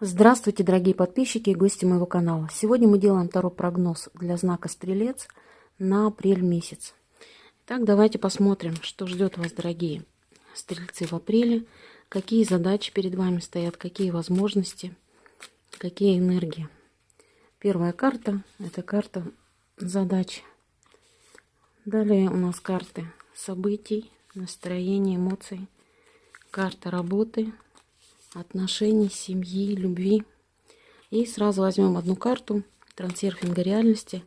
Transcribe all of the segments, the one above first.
Здравствуйте, дорогие подписчики и гости моего канала. Сегодня мы делаем второй прогноз для знака Стрелец на апрель месяц. Итак, давайте посмотрим, что ждет вас, дорогие стрельцы в апреле, какие задачи перед вами стоят, какие возможности, какие энергии. Первая карта – это карта задач. Далее у нас карты событий, настроения, эмоций, карта работы – отношений, семьи, любви. И сразу возьмем одну карту трансерфинга реальности.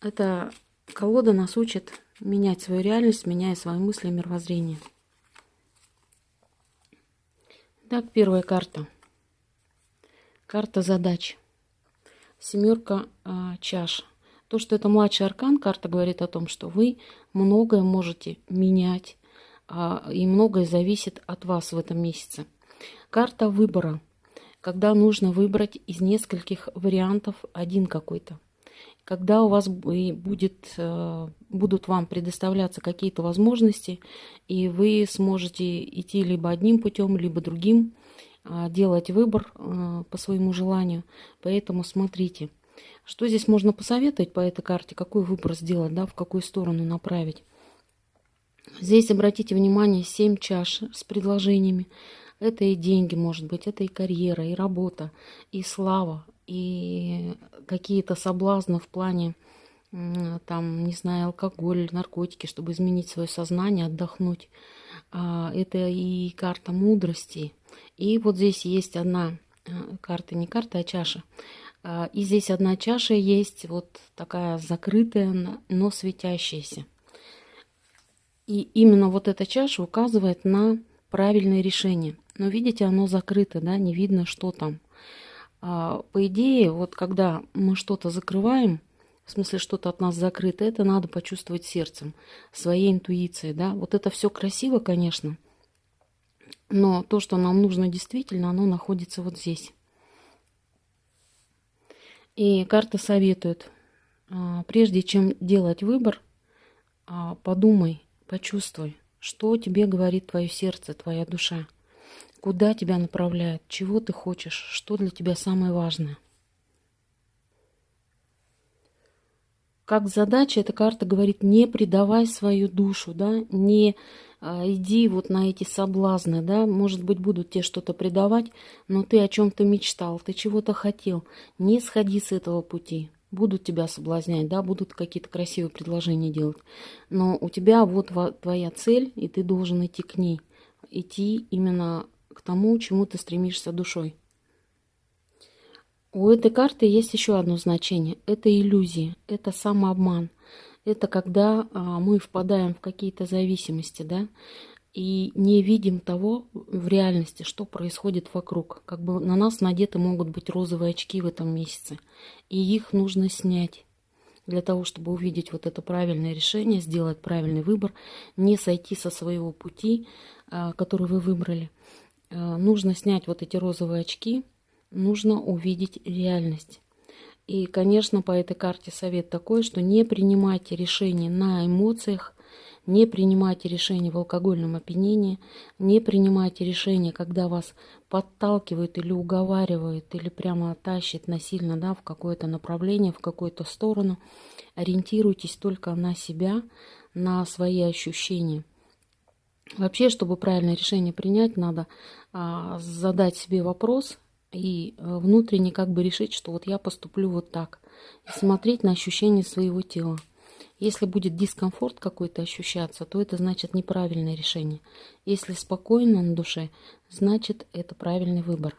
Эта колода нас учит менять свою реальность, меняя свои мысли и мировоззрение. Так, первая карта. Карта задач. Семерка э, чаш. То, что это младший аркан, карта говорит о том, что вы многое можете менять, э, и многое зависит от вас в этом месяце. Карта выбора, когда нужно выбрать из нескольких вариантов один какой-то. Когда у вас будет, э, будут вам предоставляться какие-то возможности, и вы сможете идти либо одним путем, либо другим, а, делать выбор э, по своему желанию. Поэтому смотрите, что здесь можно посоветовать по этой карте, какой выбор сделать, да, в какую сторону направить. Здесь обратите внимание 7 чаш с предложениями. Это и деньги, может быть, это и карьера, и работа, и слава, и какие-то соблазны в плане, там, не знаю, алкоголь, наркотики, чтобы изменить свое сознание, отдохнуть. А, это и карта мудрости. И вот здесь есть одна э, карта, не карта, а чаша. А, и здесь одна чаша есть, вот такая закрытая, но светящаяся. И именно вот эта чаша указывает на правильное решение. Но видите, оно закрыто, да, не видно, что там. А, по идее, вот когда мы что-то закрываем, в смысле что-то от нас закрыто, это надо почувствовать сердцем, своей интуицией, да. Вот это все красиво, конечно, но то, что нам нужно действительно, оно находится вот здесь. И карта советует, а, прежде чем делать выбор, а, подумай, почувствуй, что тебе говорит твое сердце, твоя душа. Куда тебя направляет, чего ты хочешь, что для тебя самое важное. Как задача эта карта говорит, не предавай свою душу, да, не а, иди вот на эти соблазны, да, может быть, будут тебе что-то предавать, но ты о чем-то мечтал, ты чего-то хотел, не сходи с этого пути, будут тебя соблазнять, да, будут какие-то красивые предложения делать, но у тебя вот твоя цель, и ты должен идти к ней, идти именно к тому, чему ты стремишься душой. У этой карты есть еще одно значение. Это иллюзия, это самообман. Это когда а, мы впадаем в какие-то зависимости, да, и не видим того в реальности, что происходит вокруг. Как бы на нас надеты могут быть розовые очки в этом месяце, и их нужно снять для того, чтобы увидеть вот это правильное решение, сделать правильный выбор, не сойти со своего пути, а, который вы выбрали. Э, нужно снять вот эти розовые очки, нужно увидеть реальность. И, конечно, по этой карте совет такой, что не принимайте решения на эмоциях, не принимайте решения в алкогольном опьянении, не принимайте решения, когда вас подталкивают или уговаривают, или прямо тащит насильно да, в какое-то направление, в какую-то сторону. Ориентируйтесь только на себя, на свои ощущения – Вообще, чтобы правильное решение принять, надо а, задать себе вопрос и а, внутренне как бы решить, что вот я поступлю вот так. И смотреть на ощущения своего тела. Если будет дискомфорт какой-то ощущаться, то это значит неправильное решение. Если спокойно на душе, значит это правильный выбор.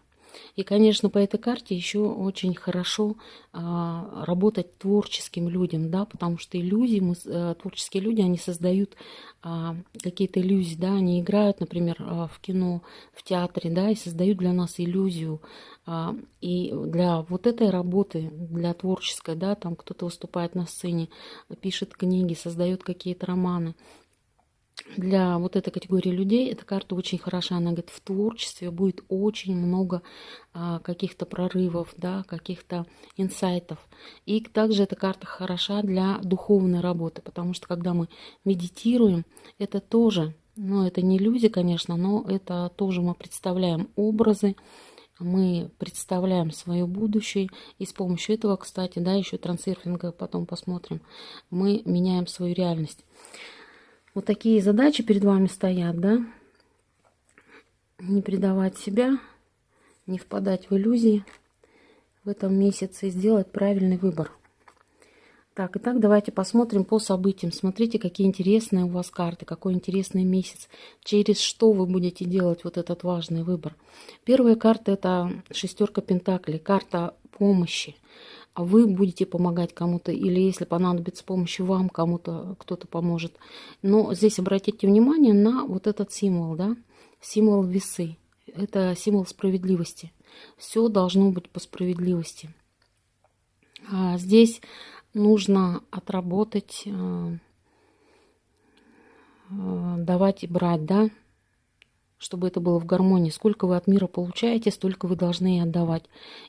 И, конечно, по этой карте еще очень хорошо а, работать творческим людям, да, потому что иллюзии, мы, а, творческие люди, они создают а, какие-то иллюзии, да, они играют, например, а, в кино, в театре, да, и создают для нас иллюзию. А, и для вот этой работы, для творческой, да, там кто-то выступает на сцене, пишет книги, создает какие-то романы, для вот этой категории людей эта карта очень хороша. Она говорит, в творчестве будет очень много а, каких-то прорывов, да, каких-то инсайтов. И также эта карта хороша для духовной работы, потому что когда мы медитируем, это тоже, ну, это не иллюзия, конечно, но это тоже мы представляем образы, мы представляем свое будущее, и с помощью этого, кстати, да, еще трансерфинга потом посмотрим, мы меняем свою реальность. Вот такие задачи перед вами стоят, да, не предавать себя, не впадать в иллюзии в этом месяце и сделать правильный выбор. Так, итак, давайте посмотрим по событиям. Смотрите, какие интересные у вас карты, какой интересный месяц. Через что вы будете делать вот этот важный выбор. Первая карта – это шестерка пентаклей, карта помощи. А вы будете помогать кому-то, или если понадобится помощь вам, кому-то кто-то поможет. Но здесь обратите внимание на вот этот символ, да, символ весы. Это символ справедливости. Все должно быть по справедливости. А здесь нужно отработать, э, э, давать и брать, да, чтобы это было в гармонии. Сколько вы от мира получаете, столько вы должны и отдавать.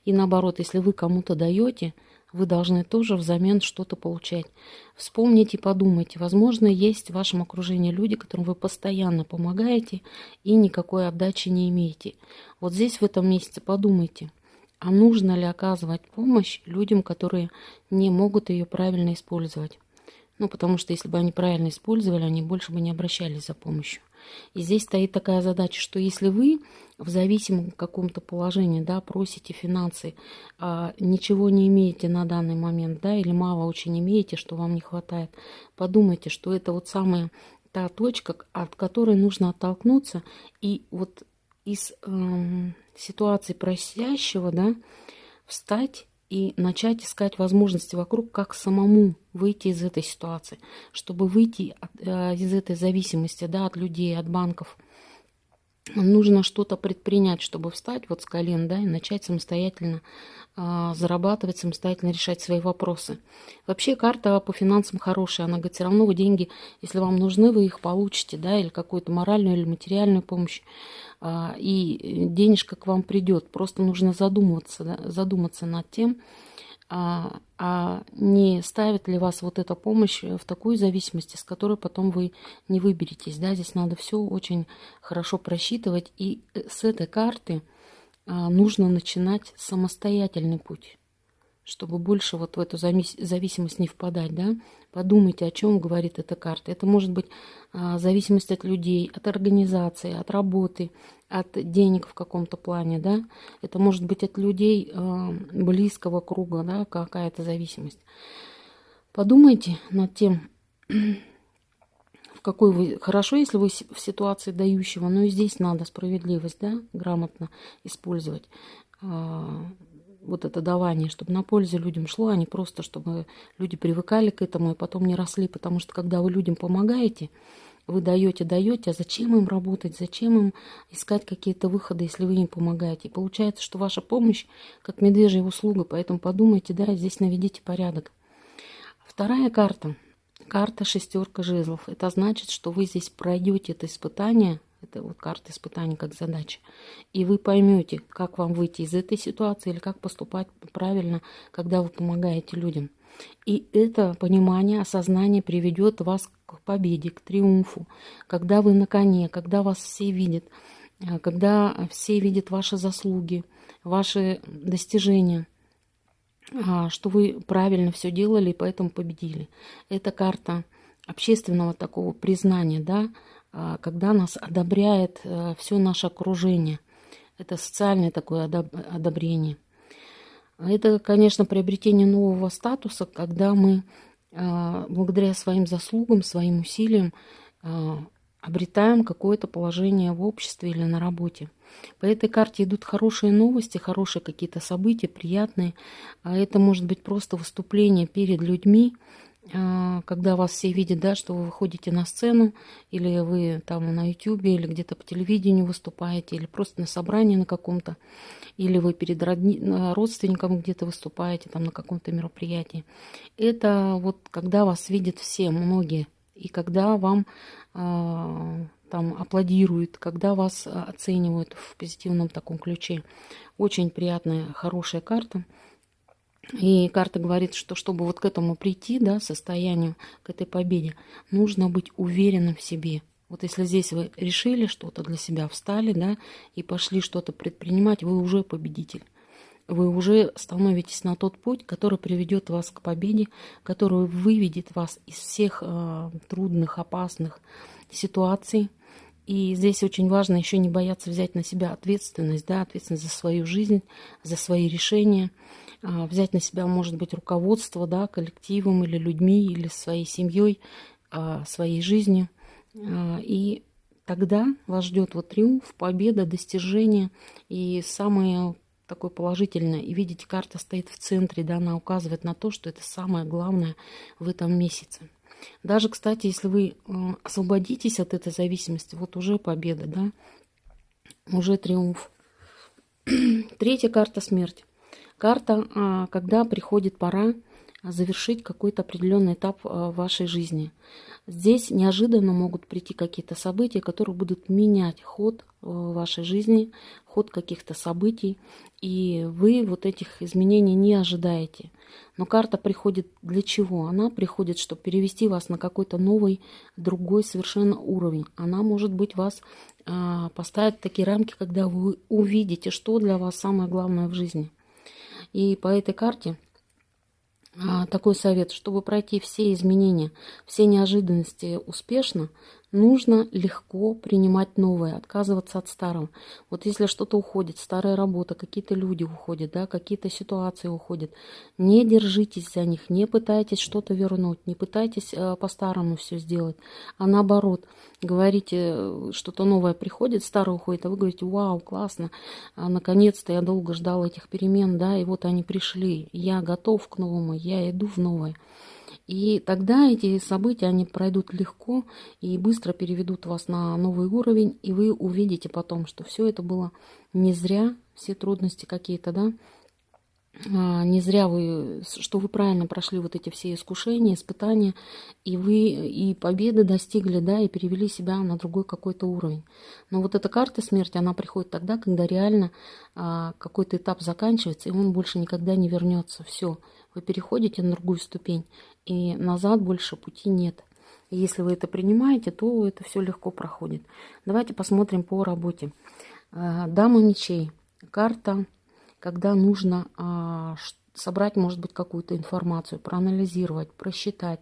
И наоборот, если вы кому-то даете, вы должны тоже взамен что-то получать. Вспомните и подумайте. Возможно, есть в вашем окружении люди, которым вы постоянно помогаете и никакой отдачи не имеете. Вот здесь в этом месяце подумайте – а нужно ли оказывать помощь людям, которые не могут ее правильно использовать? Ну, потому что если бы они правильно использовали, они больше бы не обращались за помощью. И здесь стоит такая задача, что если вы в зависимом каком-то положении, да, просите финансы, а ничего не имеете на данный момент, да, или мало очень имеете, что вам не хватает, подумайте, что это вот самая та точка, от которой нужно оттолкнуться. И вот из эм, ситуации просящего, да, встать и начать искать возможности вокруг, как самому выйти из этой ситуации, чтобы выйти э, из этой зависимости, да, от людей, от банков. Нужно что-то предпринять, чтобы встать вот с колен, да, и начать самостоятельно э, зарабатывать, самостоятельно решать свои вопросы. Вообще карта по финансам хорошая, она говорит, все равно вы деньги, если вам нужны, вы их получите, да, или какую-то моральную или материальную помощь. А, и денежка к вам придет. Просто нужно задуматься, да, задуматься над тем, а, а не ставит ли вас вот эта помощь в такую зависимость, с которой потом вы не выберетесь. Да? Здесь надо все очень хорошо просчитывать. И э, с этой карты а, нужно начинать самостоятельный путь чтобы больше вот в эту зависимость не впадать, да, подумайте, о чем говорит эта карта. Это может быть а, зависимость от людей, от организации, от работы, от денег в каком-то плане, да. Это может быть от людей а, близкого круга, да, какая-то зависимость. Подумайте над тем, в какой вы... Хорошо, если вы в ситуации дающего, но и здесь надо справедливость, да, грамотно использовать. Вот это давание, чтобы на пользу людям шло, а не просто, чтобы люди привыкали к этому и потом не росли. Потому что когда вы людям помогаете, вы даете, даете, а зачем им работать, зачем им искать какие-то выходы, если вы им помогаете? И получается, что ваша помощь как медвежья услуга, поэтому подумайте, да, здесь наведите порядок. Вторая карта, карта шестерка жезлов. Это значит, что вы здесь пройдете это испытание это вот карта испытаний как задача. И вы поймете, как вам выйти из этой ситуации или как поступать правильно, когда вы помогаете людям. И это понимание, осознание приведет вас к победе, к триумфу. Когда вы на коне, когда вас все видят, э, когда все видят ваши заслуги, ваши достижения, а, что вы правильно все делали и поэтому победили. Это карта общественного такого признания, да, когда нас одобряет э, все наше окружение. Это социальное такое одобрение. Это, конечно, приобретение нового статуса, когда мы а, благодаря своим заслугам, своим усилиям а, обретаем какое-то положение в обществе или на работе. По этой карте идут хорошие новости, хорошие какие-то события, приятные. А это может быть просто выступление перед людьми, а, когда вас все видят, да, что вы выходите на сцену, или вы там на ютюбе, или где-то по телевидению выступаете, или просто на собрании на каком-то, или вы перед родни... родственником где-то выступаете, там на каком-то мероприятии. Это вот когда вас видят все, многие, и когда вам э, там аплодируют, когда вас оценивают в позитивном таком ключе. Очень приятная, хорошая карта. И карта говорит, что чтобы вот к этому прийти, да, состоянию, к этой победе, нужно быть уверенным в себе. Вот если здесь вы решили что-то для себя, встали, да, и пошли что-то предпринимать, вы уже победитель. Вы уже становитесь на тот путь, который приведет вас к победе, который выведет вас из всех э, трудных, опасных ситуаций. И здесь очень важно еще не бояться взять на себя ответственность, да, ответственность за свою жизнь, за свои решения. Э, взять на себя, может быть, руководство, да, коллективом или людьми, или своей семьей, э, своей жизнью. А, и тогда вас ждет вот триумф, победа, достижение. И самое такое положительное. И видите, карта стоит в центре, да, она указывает на то, что это самое главное в этом месяце. Даже, кстати, если вы освободитесь от этой зависимости, вот уже победа, да, уже триумф. Третья карта смерть. Карта, а, когда приходит пора завершить какой-то определенный этап в вашей жизни. Здесь неожиданно могут прийти какие-то события, которые будут менять ход э, вашей жизни, ход каких-то событий, и вы вот этих изменений не ожидаете. Но карта приходит для чего? Она приходит, чтобы перевести вас на какой-то новый, другой совершенно уровень. Она, может быть, вас э, поставит такие рамки, когда вы увидите, что для вас самое главное в жизни. И по этой карте такой совет, чтобы пройти все изменения, все неожиданности успешно, нужно легко принимать новое, отказываться от старого. Вот если что-то уходит, старая работа, какие-то люди уходят, да, какие-то ситуации уходят, не держитесь за них, не пытайтесь что-то вернуть, не пытайтесь э, по-старому все сделать, а наоборот, говорите, э, что-то новое приходит, старое уходит, а вы говорите, вау, классно, а, наконец-то я долго ждал этих перемен, да, и вот они пришли, я готов к новому, я иду в новое. И тогда эти события, они пройдут легко и быстро переведут вас на новый уровень, и вы увидите потом, что все это было не зря, все трудности какие-то, да, а, не зря вы, что вы правильно прошли вот эти все искушения, испытания, и вы и победы достигли, да, и перевели себя на другой какой-то уровень. Но вот эта карта смерти, она приходит тогда, когда реально а, какой-то этап заканчивается, и он больше никогда не вернется. Все, вы переходите на другую ступень, и назад больше пути нет. Если вы это принимаете, то это все легко проходит. Давайте посмотрим по работе. Э, Дама мечей. Карта, когда нужно а, собрать, может быть, какую-то информацию, проанализировать, просчитать,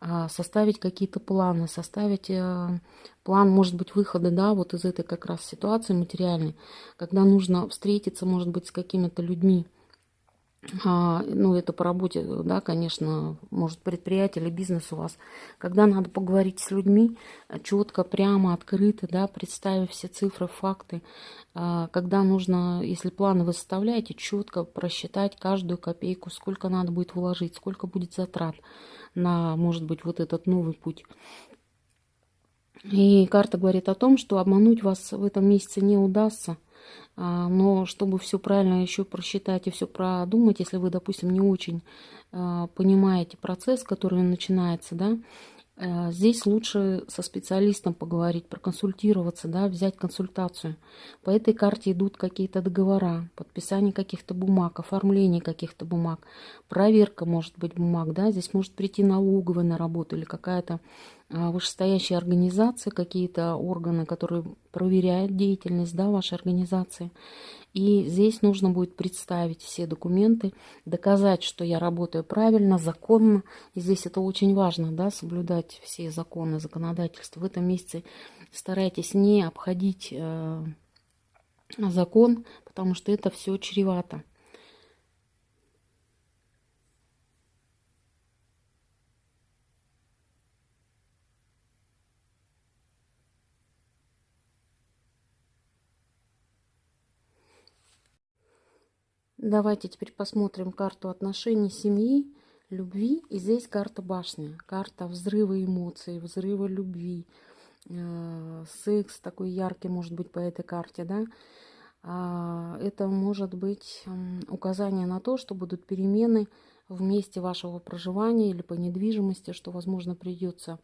а, составить какие-то планы, составить э, план, может быть, выхода, да, вот из этой как раз ситуации материальной, когда нужно встретиться, может быть, с какими-то людьми, ну, это по работе, да, конечно, может, предприятие или бизнес у вас, когда надо поговорить с людьми четко, прямо, открыто, да, представив все цифры, факты, а, когда нужно, если планы вы составляете, четко просчитать каждую копейку, сколько надо будет вложить, сколько будет затрат на, может быть, вот этот новый путь. И карта говорит о том, что обмануть вас в этом месяце не удастся – а, но чтобы все правильно еще просчитать и все продумать, если вы, допустим, не очень а, понимаете процесс, который начинается, да, здесь лучше со специалистом поговорить, проконсультироваться, да, взять консультацию. По этой карте идут какие-то договора, подписание каких-то бумаг, оформление каких-то бумаг, проверка, может быть, бумаг. Да. Здесь может прийти налоговая на работу или какая-то а, вышестоящая организация, какие-то органы, которые проверяют деятельность да, вашей организации. И здесь нужно будет представить все документы, доказать, что я работаю правильно, законно. И здесь это очень важно, да, соблюдать все законы, законодательства. В этом месяце старайтесь не обходить э, закон, потому что это все чревато. Давайте теперь посмотрим карту отношений семьи, любви. И здесь карта башни, карта взрыва эмоций, взрыва любви. Э, секс такой яркий может быть по этой карте, да. А, это может быть указание на то, что будут перемены в месте вашего проживания или по недвижимости, что, возможно, придется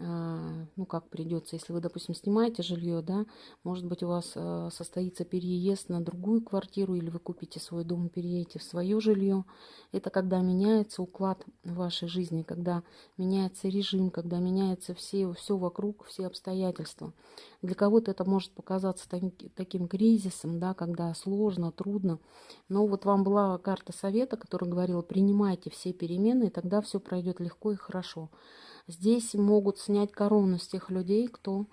ну, как придется, если вы, допустим, снимаете жилье, да, может быть, у вас а, состоится переезд на другую квартиру, или вы купите свой дом переедете в свое жилье. Это когда меняется уклад вашей жизни, когда меняется режим, когда меняется все, все вокруг, все обстоятельства. Для кого-то это может показаться таким кризисом, да, когда сложно, трудно. Но вот вам была карта совета, которая говорила, принимайте все перемены, и тогда все пройдет легко и хорошо. Здесь могут снять корону с тех людей, кто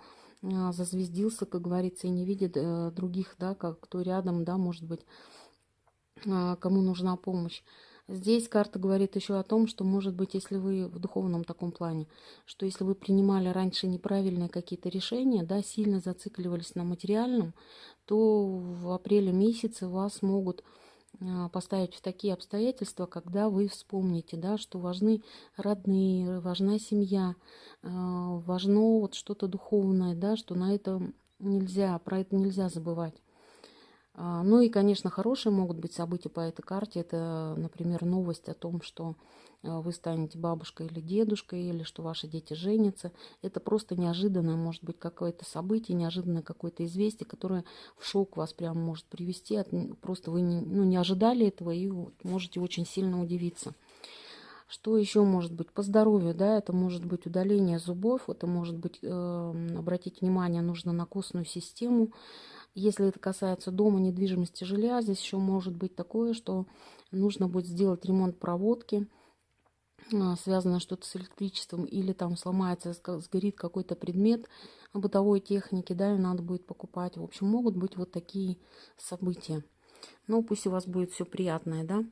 а, зазвездился, как говорится, и не видит э, других, да, как кто рядом, да, может быть, а, кому нужна помощь. Здесь карта говорит еще о том, что, может быть, если вы в духовном таком плане, что если вы принимали раньше неправильные какие-то решения, да, сильно зацикливались на материальном, то в апреле месяце вас могут поставить в такие обстоятельства, когда вы вспомните, да, что важны родные, важна семья, а, важно вот что-то духовное, да, что на это нельзя, про это нельзя забывать. А, ну и, конечно, хорошие могут быть события по этой карте. Это, например, новость о том, что а, вы станете бабушкой или дедушкой, или что ваши дети женятся. Это просто неожиданное, может быть, какое-то событие, неожиданное какое-то известие, которое в шок вас прямо может привести. Просто вы не, ну, не ожидали этого и можете очень сильно удивиться. Что еще может быть? По здоровью, да, это может быть удаление зубов, это может быть, э, обратить внимание, нужно на костную систему, если это касается дома, недвижимости, жилья, здесь еще может быть такое, что нужно будет сделать ремонт проводки, а, связано что-то с электричеством, или там сломается, сгорит какой-то предмет бытовой техники, да, и надо будет покупать. В общем, могут быть вот такие события. Но пусть у вас будет все приятное, да.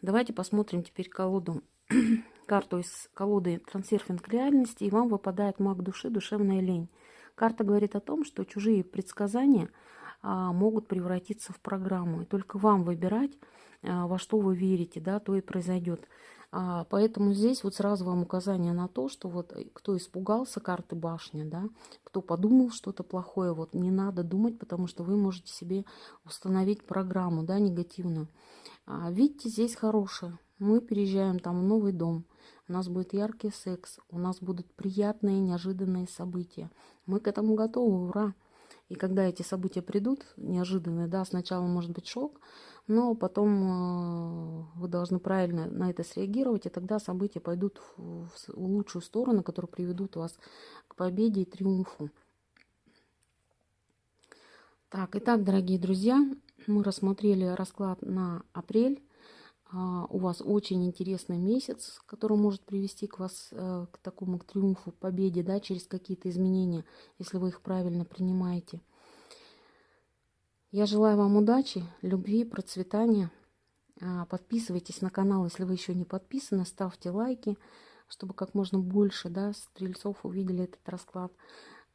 Давайте посмотрим теперь колоду, карту из колоды «Трансерфинг реальности», и вам выпадает маг души, душевная лень. Карта говорит о том, что чужие предсказания – а, могут превратиться в программу. И только вам выбирать, а, во что вы верите, да, то и произойдет. А, поэтому здесь вот сразу вам указание на то, что вот э, кто испугался карты башни, да, кто подумал что-то плохое, вот не надо думать, потому что вы можете себе установить программу, да, негативную. Видите, здесь хорошее. Мы переезжаем там в новый дом, у нас будет яркий секс, у нас будут приятные, неожиданные события. Мы к этому готовы, ура! И когда эти события придут, неожиданные, да, сначала может быть шок, но потом э, вы должны правильно на это среагировать, и тогда события пойдут в, лучшую сторону, которые приведут вас к победе и триумфу. Так, итак, дорогие друзья, мы рассмотрели расклад на апрель. А, у вас очень интересный месяц, который может привести к вас э, к такому к триумфу, победе, да, через какие-то изменения, если вы их правильно принимаете. Я желаю вам удачи, любви, процветания. А, подписывайтесь на канал, если вы еще не подписаны, ставьте лайки, чтобы как можно больше да, стрельцов увидели этот расклад,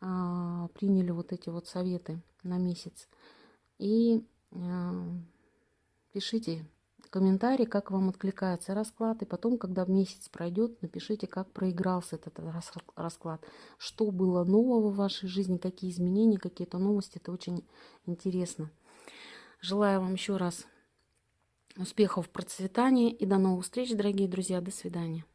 а, приняли вот эти вот советы на месяц. И пишите комментарий, как вам откликается расклад. И потом, когда месяц пройдет, напишите, как проигрался этот расклад. Что было нового в вашей жизни, какие изменения, какие-то новости. Это очень интересно. Желаю вам еще раз успехов в процветании и до новых встреч, дорогие друзья. До свидания.